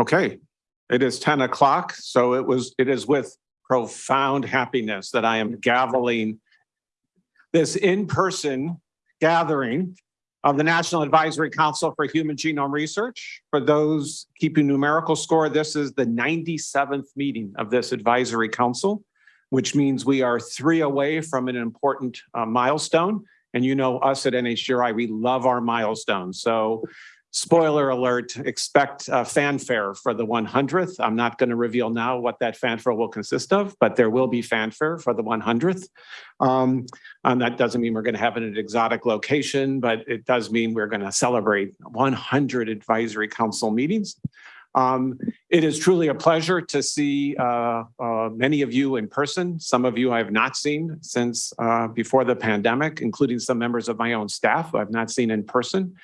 Okay, it is 10 o'clock, so it was, it is with profound happiness that I am gaveling this in-person gathering of the National Advisory Council for Human Genome Research. For those keeping numerical score, this is the 97th meeting of this advisory council, which means we are three away from an important uh, milestone. And you know us at NHGRI, we love our milestones. So spoiler alert, expect uh, fanfare for the 100th. I'm not going to reveal now what that fanfare will consist of, but there will be fanfare for the 100th. Um, and that doesn't mean we're going to have it at an exotic location, but it does mean we're going to celebrate 100 advisory council meetings. Um, it is truly a pleasure to see uh, uh, many of you in person. Some of you I have not seen since uh, before the pandemic, including some members of my own staff who I've not seen in person.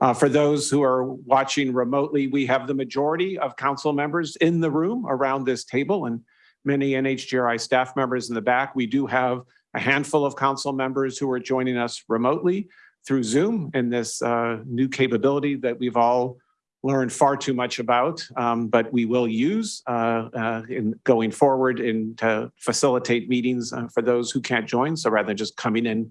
Uh, for those who are watching remotely, we have the majority of council members in the room around this table and many NHGRI staff members in the back. We do have a handful of council members who are joining us remotely through Zoom and this uh, new capability that we've all learned far too much about, um, but we will use uh, uh, in going forward in to facilitate meetings uh, for those who can't join. So rather than just coming in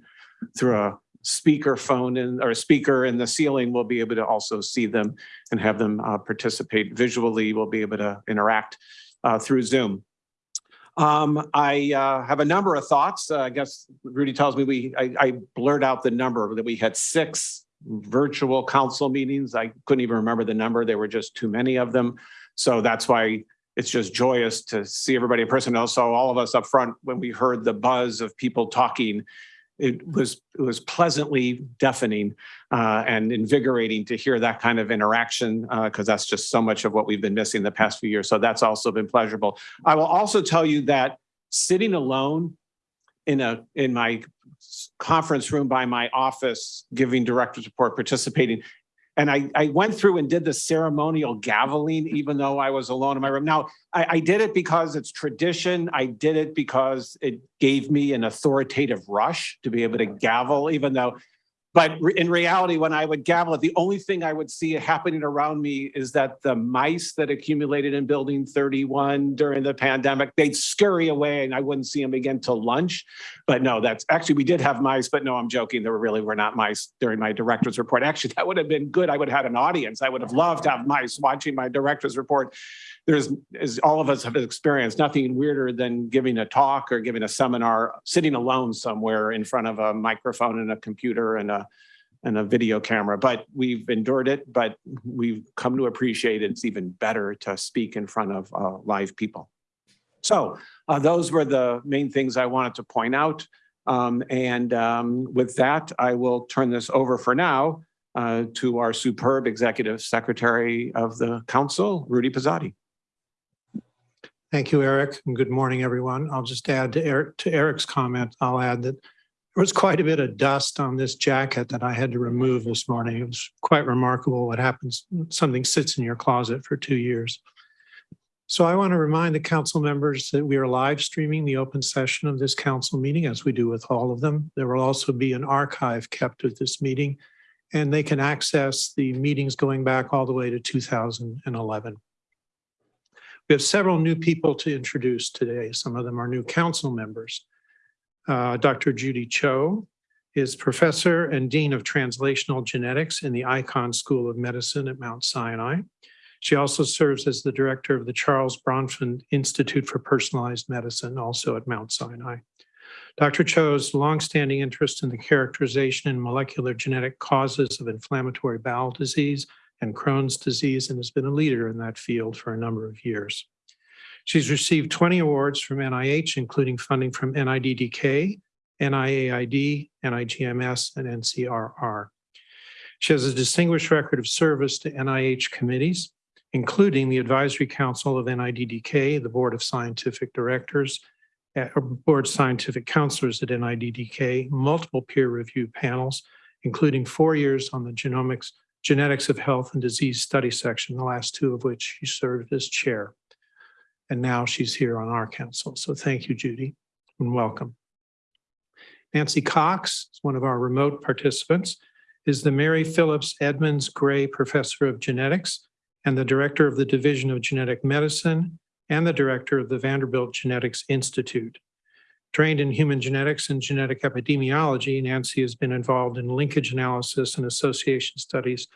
through a speaker phone and or speaker in the ceiling, we'll be able to also see them and have them uh, participate visually. We'll be able to interact uh, through Zoom. Um, I uh, have a number of thoughts. Uh, I guess Rudy tells me we I, I blurred out the number that we had six virtual council meetings. I couldn't even remember the number. There were just too many of them. So that's why it's just joyous to see everybody in person. Also, all of us up front, when we heard the buzz of people talking, it was it was pleasantly deafening uh, and invigorating to hear that kind of interaction because uh, that's just so much of what we've been missing the past few years. So that's also been pleasurable. I will also tell you that sitting alone in a in my conference room by my office, giving director's report, participating. And I, I went through and did the ceremonial gaveling, even though I was alone in my room. Now, I, I did it because it's tradition. I did it because it gave me an authoritative rush to be able to gavel, even though but in reality, when I would gavel it, the only thing I would see happening around me is that the mice that accumulated in building 31 during the pandemic, they'd scurry away and I wouldn't see them again till lunch. But no, that's actually, we did have mice, but no, I'm joking. There really were not mice during my director's report. Actually, that would have been good. I would have had an audience. I would have loved to have mice watching my director's report there's, as all of us have experienced, nothing weirder than giving a talk or giving a seminar, sitting alone somewhere in front of a microphone and a computer and a and a video camera, but we've endured it, but we've come to appreciate it's even better to speak in front of uh, live people. So uh, those were the main things I wanted to point out. Um, and um, with that, I will turn this over for now uh, to our superb executive secretary of the council, Rudy Pozzatti. Thank you, Eric, and good morning, everyone. I'll just add to Eric to Eric's comment. I'll add that there was quite a bit of dust on this jacket that I had to remove this morning. It was quite remarkable what happens. Something sits in your closet for two years. So I want to remind the council members that we are live streaming the open session of this council meeting as we do with all of them. There will also be an archive kept of this meeting and they can access the meetings going back all the way to 2011. We have several new people to introduce today. Some of them are new council members. Uh, Dr. Judy Cho is professor and dean of translational genetics in the Icahn School of Medicine at Mount Sinai. She also serves as the director of the Charles Bronfman Institute for Personalized Medicine, also at Mount Sinai. Dr. Cho's longstanding interest in the characterization and molecular genetic causes of inflammatory bowel disease and Crohn's disease and has been a leader in that field for a number of years. She's received 20 awards from NIH, including funding from NIDDK, NIAID, NIGMS, and NCRR. She has a distinguished record of service to NIH committees, including the Advisory Council of NIDDK, the Board of Scientific Directors, uh, Board Scientific Counselors at NIDDK, multiple peer review panels, including four years on the genomics Genetics of Health and Disease Study section, the last two of which she served as chair. And now she's here on our council. So thank you, Judy, and welcome. Nancy Cox one of our remote participants, is the Mary Phillips Edmonds Gray Professor of Genetics and the Director of the Division of Genetic Medicine and the Director of the Vanderbilt Genetics Institute. Trained in human genetics and genetic epidemiology, Nancy has been involved in linkage analysis and association studies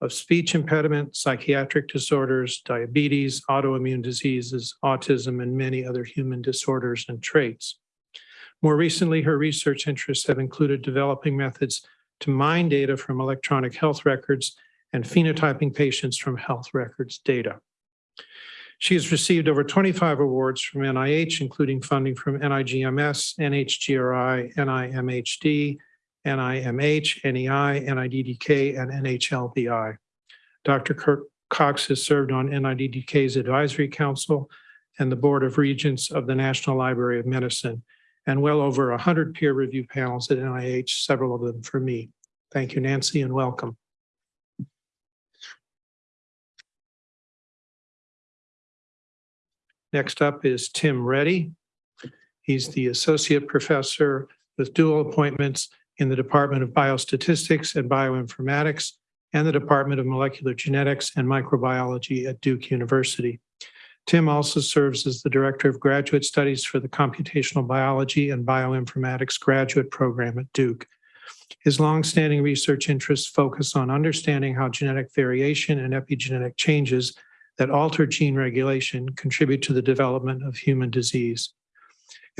of speech impediment, psychiatric disorders, diabetes, autoimmune diseases, autism, and many other human disorders and traits. More recently, her research interests have included developing methods to mine data from electronic health records and phenotyping patients from health records data. She has received over 25 awards from NIH, including funding from NIGMS, NHGRI, NIMHD, NIMH, NEI, NIDDK, and NHLBI. Dr. Kirk Cox has served on NIDDK's Advisory Council and the Board of Regents of the National Library of Medicine, and well over 100 peer review panels at NIH, several of them for me. Thank you, Nancy, and welcome. Next up is Tim Reddy. He's the Associate Professor with dual appointments in the Department of Biostatistics and Bioinformatics and the Department of Molecular Genetics and Microbiology at Duke University. Tim also serves as the Director of Graduate Studies for the Computational Biology and Bioinformatics Graduate Program at Duke. His longstanding research interests focus on understanding how genetic variation and epigenetic changes that alter gene regulation contribute to the development of human disease.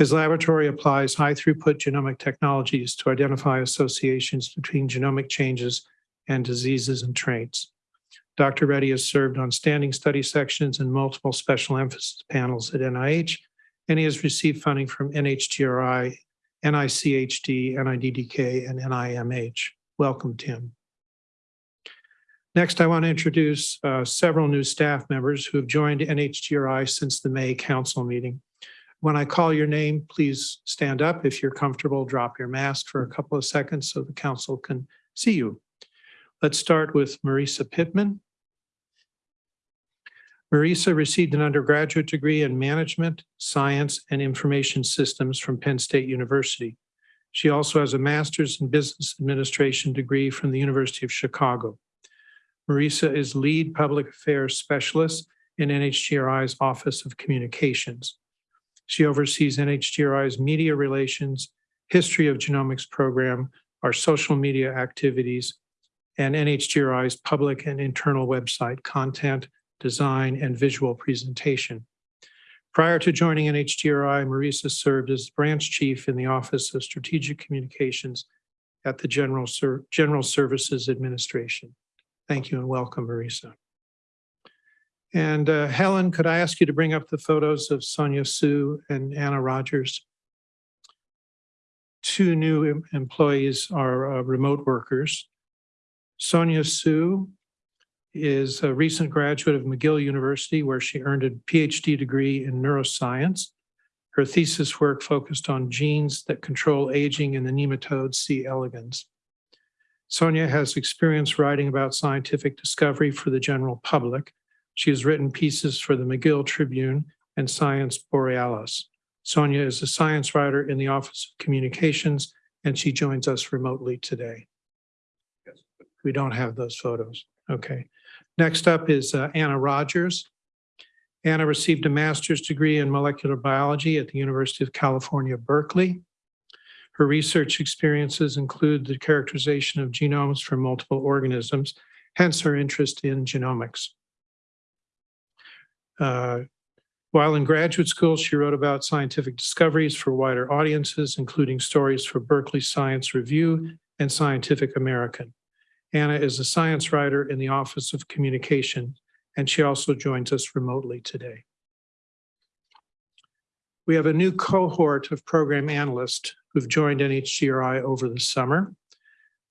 His laboratory applies high throughput genomic technologies to identify associations between genomic changes and diseases and traits. Dr. Reddy has served on standing study sections and multiple special emphasis panels at NIH, and he has received funding from NHGRI, NICHD, NIDDK, and NIMH. Welcome, Tim. Next, I want to introduce uh, several new staff members who have joined NHGRI since the May council meeting. When I call your name, please stand up. If you're comfortable, drop your mask for a couple of seconds so the council can see you. Let's start with Marisa Pittman. Marisa received an undergraduate degree in management, science, and information systems from Penn State University. She also has a master's in business administration degree from the University of Chicago. Marisa is lead public affairs specialist in NHGRI's Office of Communications. She oversees NHGRI's media relations, history of genomics program, our social media activities, and NHGRI's public and internal website content, design, and visual presentation. Prior to joining NHGRI, Marisa served as branch chief in the Office of Strategic Communications at the General, Ser General Services Administration. Thank you and welcome, Marisa. And uh, Helen, could I ask you to bring up the photos of Sonia Sue and Anna Rogers? Two new em- employees are uh, remote workers. Sonia Sue is a recent graduate of McGill University, where she earned a PhD degree in neuroscience. Her thesis work focused on genes that control aging in the nematode C. elegans. Sonia has experience writing about scientific discovery for the general public. She has written pieces for the McGill Tribune and Science Borealis. Sonia is a science writer in the Office of Communications, and she joins us remotely today. We don't have those photos. Okay. Next up is uh, Anna Rogers. Anna received a master's degree in molecular biology at the University of California, Berkeley. Her research experiences include the characterization of genomes from multiple organisms, hence her interest in genomics. Uh, while in graduate school, she wrote about scientific discoveries for wider audiences, including stories for Berkeley Science Review and Scientific American. Anna is a science writer in the Office of Communication, and she also joins us remotely today. We have a new cohort of program analysts who've joined NHGRI over the summer.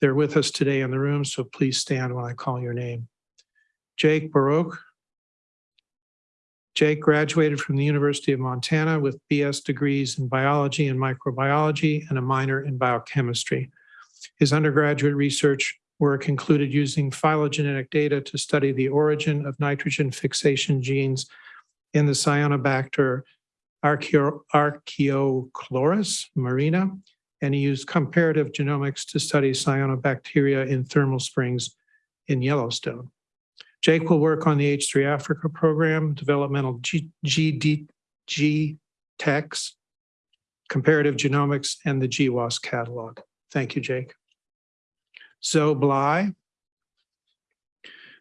They're with us today in the room, so please stand when I call your name. Jake Baroque. Jake graduated from the University of Montana with BS degrees in biology and microbiology and a minor in biochemistry. His undergraduate research work included using phylogenetic data to study the origin of nitrogen fixation genes in the cyanobacter Archeo- marina, and he used comparative genomics to study cyanobacteria in thermal springs in Yellowstone. Jake will work on the H3 Africa program, developmental G, GD, G techs, comparative genomics, and the GWAS catalog. Thank you, Jake. Zoe Bly.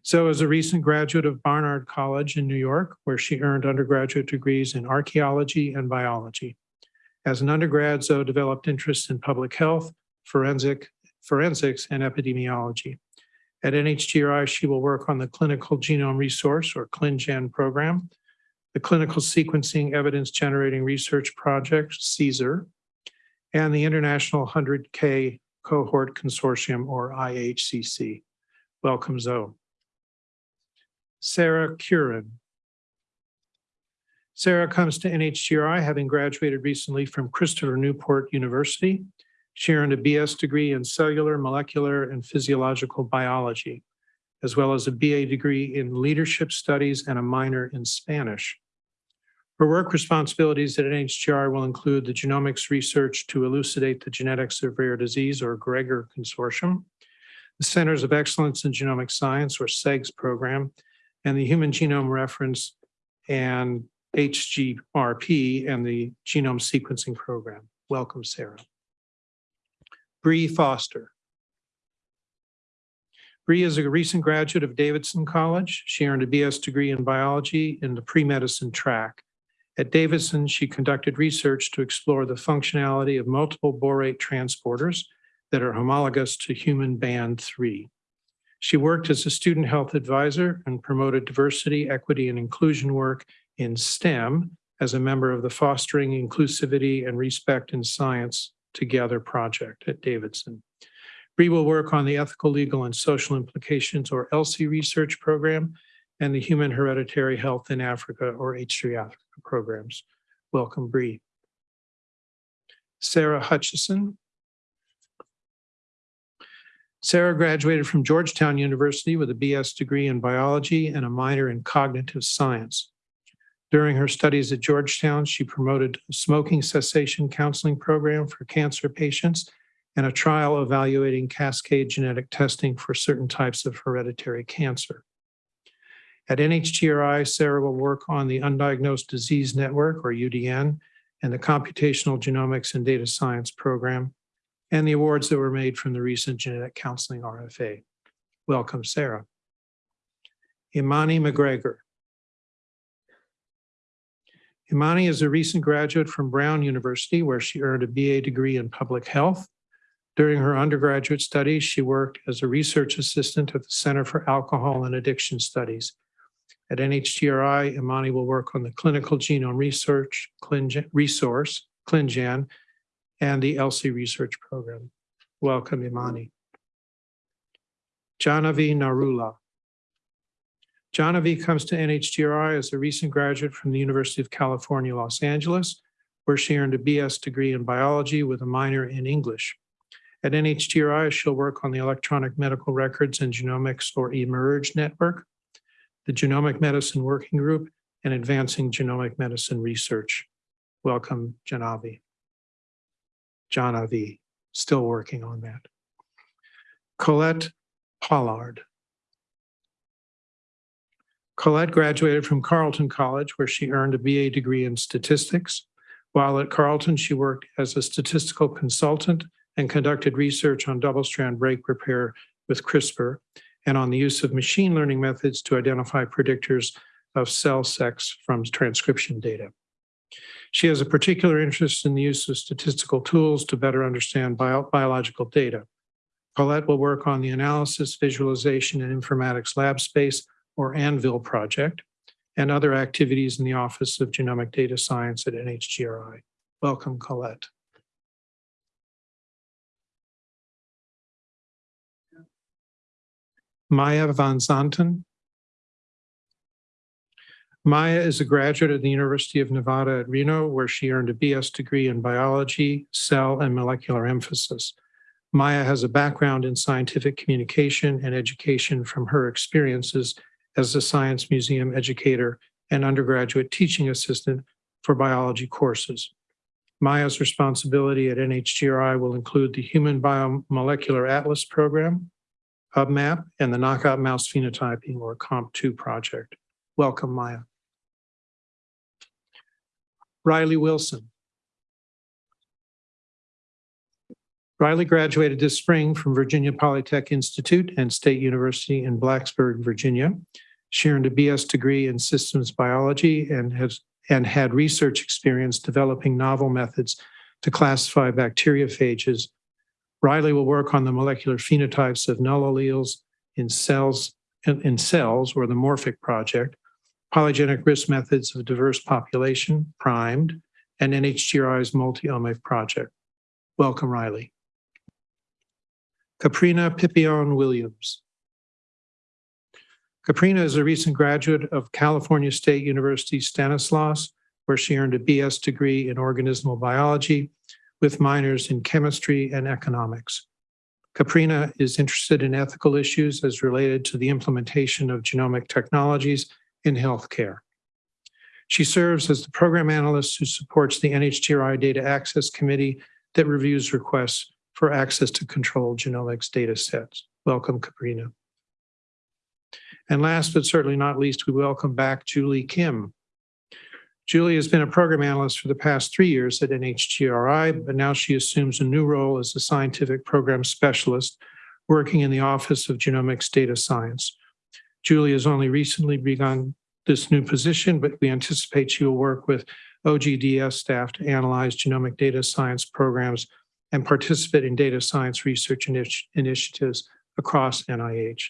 Zoe is a recent graduate of Barnard College in New York, where she earned undergraduate degrees in archaeology and biology. As an undergrad, Zoe developed interests in public health, forensic, forensics, and epidemiology. At NHGRI, she will work on the Clinical Genome Resource, or ClinGen program, the Clinical Sequencing Evidence Generating Research Project, CSER, and the International 100K Cohort Consortium, or IHCC. Welcome, Zoe. Sarah Curran. Sarah comes to NHGRI having graduated recently from Christopher Newport University. She earned a BS degree in cellular, molecular, and physiological biology, as well as a BA degree in leadership studies and a minor in Spanish. Her work responsibilities at NHGRI will include the genomics research to elucidate the genetics of rare disease, or GREGOR Consortium, the Centers of Excellence in Genomic Science, or CEGS program, and the Human Genome Reference and HGRP and the Genome Sequencing Program. Welcome, Sarah. Bree Foster. Bree is a recent graduate of Davidson College. She earned a BS degree in biology in the pre-medicine track. At Davidson, she conducted research to explore the functionality of multiple borate transporters that are homologous to human band 3. She worked as a student health advisor and promoted diversity, equity, and inclusion work in STEM as a member of the Fostering Inclusivity and Respect in Science Together project at Davidson. Bree will work on the Ethical, Legal, and Social Implications, or ELSI research program, and the Human Hereditary Health in Africa, or H3 Africa programs. Welcome, Bree. Sarah Hutchison. Sarah graduated from Georgetown University with a BS degree in biology and a minor in cognitive science. During her studies at Georgetown, she promoted a smoking cessation counseling program for cancer patients and a trial evaluating cascade genetic testing for certain types of hereditary cancer. At NHGRI, Sarah will work on the Undiagnosed Disease Network, or UDN, and the Computational Genomics and Data Science program, and the awards that were made from the recent Genetic Counseling RFA. Welcome, Sarah. Imani McGregor. Imani is a recent graduate from Brown University, where she earned a BA degree in public health. During her undergraduate studies, she worked as a research assistant at the Center for Alcohol and Addiction Studies. At NHGRI, Imani will work on the Clinical Genome Research Resource, ClinGen, and the ELSI Research Program. Welcome, Imani. Janavi Narula. Janavi comes to NHGRI as a recent graduate from the University of California, Los Angeles, where she earned a BS degree in biology with a minor in English. At NHGRI, she'll work on the Electronic Medical Records and Genomics, or eMERGE network, the Genomic Medicine Working Group, and advancing genomic medicine research. Welcome, Janavi. Janavi, still working on that. Colette Pollard. Colette graduated from Carleton College, where she earned a BA degree in statistics. While at Carleton, she worked as a statistical consultant and conducted research on double-strand break repair with CRISPR and on the use of machine learning methods to identify predictors of cell sex from transcription data. She has a particular interest in the use of statistical tools to better understand bio biological data. Colette will work on the analysis, visualization, and informatics lab space or ANVIL project, and other activities in the Office of Genomic Data Science at NHGRI. Welcome, Colette. Maya Van Zanten. Maya is a graduate of the University of Nevada at Reno, where she earned a BS degree in biology, cell, and molecular emphasis. Maya has a background in scientific communication and education from her experiences as a science museum educator and undergraduate teaching assistant for biology courses. Maya's responsibility at NHGRI will include the Human Biomolecular Atlas program, HubMap, and the Knockout Mouse Phenotyping or KOMP2 project. Welcome, Maya. Riley Wilson. Riley graduated this spring from Virginia Polytech Institute and State University in Blacksburg, Virginia. She earned a BS degree in systems biology and has and had research experience developing novel methods to classify bacteriophages. Riley will work on the molecular phenotypes of null alleles in cells in, cells or the Morphic project, polygenic risk methods of diverse population, primed, and NHGRI's multi-omic project. Welcome, Riley. Caprina Pipion Williams. Caprina is a recent graduate of California State University Stanislaus, where she earned a BS degree in organismal biology with minors in chemistry and economics. Caprina is interested in ethical issues as related to the implementation of genomic technologies in healthcare. She serves as the program analyst who supports the NHGRI Data Access Committee that reviews requests for access to controlled genomics data sets. Welcome, Caprina. And last but certainly not least, we welcome back Julie Kim. Julie has been a program analyst for the past three years at NHGRI, but now she assumes a new role as a scientific program specialist working in the Office of Genomics Data Science. Julie has only recently begun this new position, but we anticipate she will work with OGDS staff to analyze genomic data science programs and participate in data science research initi- initiatives across NIH.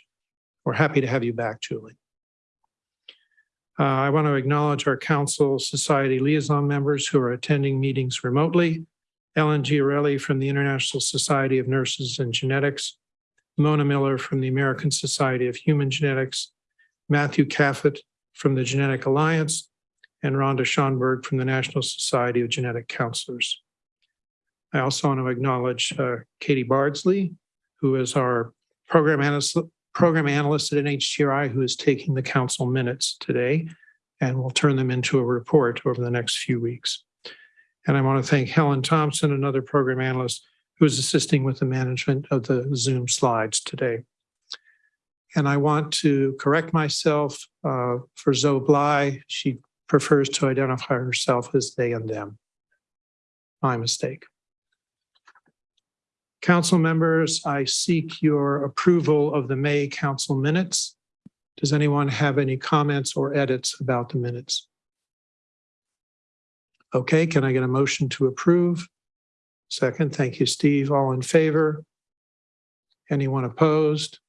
We're happy to have you back, Julie. Uh, I want to acknowledge our council society liaison members who are attending meetings remotely. Ellen Giarelli from the International Society of Nurses and Genetics, Mona Miller from the American Society of Human Genetics, Matthew Caffett from the Genetic Alliance, and Rhonda Schonberg from the National Society of Genetic Counselors. I also want to acknowledge uh, Katie Bardsley, who is our program analyst, program analyst at NHGRI, who is taking the council minutes today, and we'll turn them into a report over the next few weeks. And I want to thank Helen Thompson, another program analyst, who is assisting with the management of the Zoom slides today. And I want to correct myself uh, for Zoe Bly. She prefers to identify herself as they and them. My mistake. Council members, I seek your approval of the May council minutes. Does anyone have any comments or edits about the minutes? Okay, can I get a motion to approve? Second, thank you, Steve. All in favor? Anyone opposed?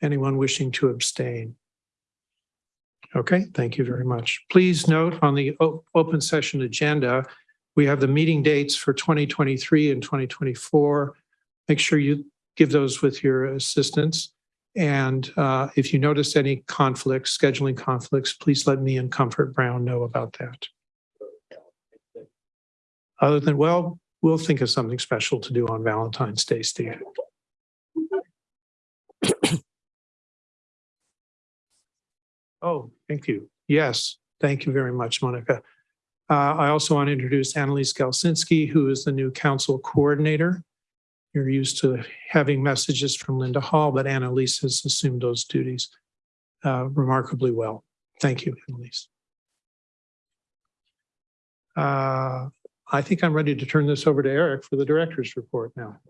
Anyone wishing to abstain? Okay, thank you very much. Please note on the open session agenda, we have the meeting dates for 2023 and 2024. Make sure you give those with your assistants. And uh, if you notice any conflicts, scheduling conflicts, please let me and Comfort Brown know about that. Other than, well, we'll think of something special to do on Valentine's Day, Steve. Oh, thank you. Yes, thank you very much, Monica. Uh, I also want to introduce Annalise Galsinski, who is the new council coordinator. You're used to having messages from Linda Hall, but Annalise has assumed those duties uh, remarkably well. Thank you, Annalise. Uh, I think I'm ready to turn this over to Eric for the director's report now.